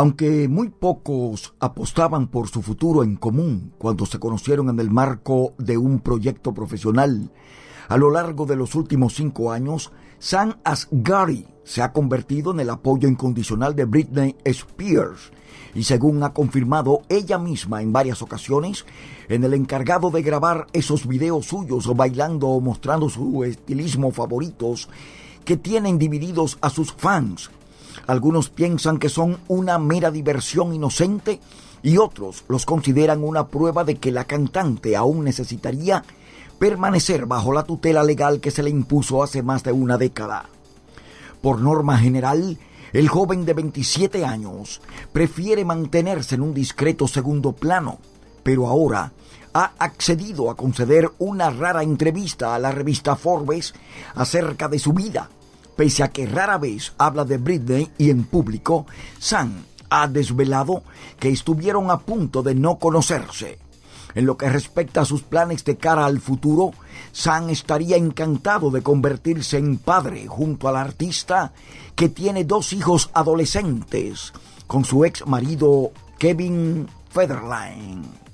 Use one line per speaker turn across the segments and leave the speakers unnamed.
Aunque muy pocos apostaban por su futuro en común cuando se conocieron en el marco de un proyecto profesional, a lo largo de los últimos cinco años, Sam Asghari se ha convertido en el apoyo incondicional de Britney Spears y según ha confirmado ella misma en varias ocasiones, en el encargado de grabar esos videos suyos bailando o mostrando su estilismo favoritos que tienen divididos a sus fans. Algunos piensan que son una mera diversión inocente y otros los consideran una prueba de que la cantante aún necesitaría permanecer bajo la tutela legal que se le impuso hace más de una década. Por norma general, el joven de 27 años prefiere mantenerse en un discreto segundo plano, pero ahora ha accedido a conceder una rara entrevista a la revista Forbes acerca de su vida. Pese a que rara vez habla de Britney y en público, Sam ha desvelado que estuvieron a punto de no conocerse. En lo que respecta a sus planes de cara al futuro, Sam estaría encantado de convertirse en padre junto al artista que tiene dos hijos adolescentes con su ex marido Kevin Federline.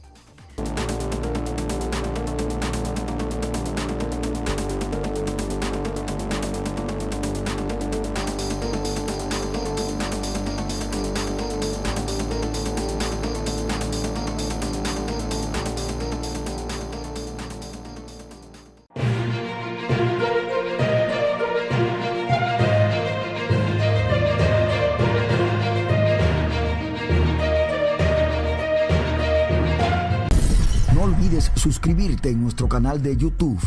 Suscribirte en nuestro canal de YouTube.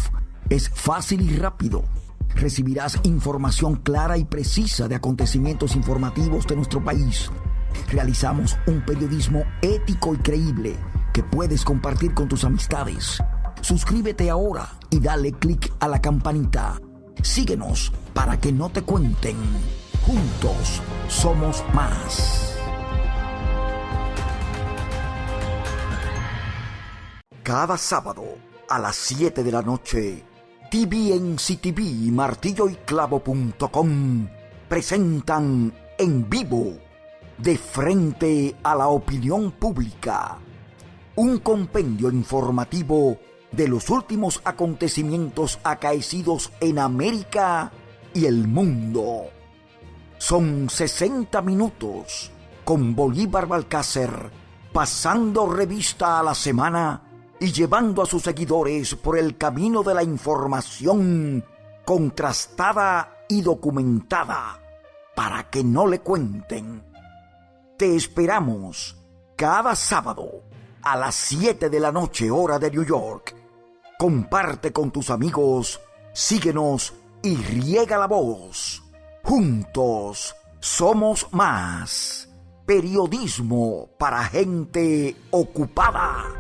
Es fácil y rápido. Recibirás información clara y precisa de acontecimientos informativos de nuestro país. Realizamos un periodismo ético y creíble que puedes compartir con tus amistades. Suscríbete ahora y dale clic a la campanita. Síguenos para que no te cuenten. Juntos somos más. Cada sábado a las 7 de la noche, TVNCTV y martilloyclavo.com presentan en vivo, de frente a la opinión pública, un compendio informativo de los últimos acontecimientos acaecidos en América y el mundo. Son 60 minutos con Bolívar Balcácer pasando revista a la semana y llevando a sus seguidores por el camino de la información contrastada y documentada para que no le cuenten. Te esperamos cada sábado a las 7 de la noche hora de New York. Comparte con tus amigos, síguenos y riega la voz. Juntos somos más. Periodismo para gente ocupada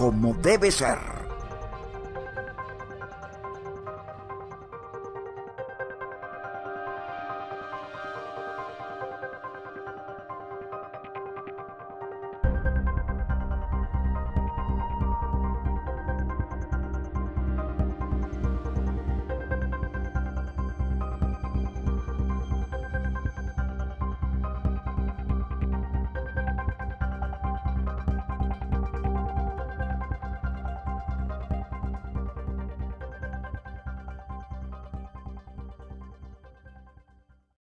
como debe ser.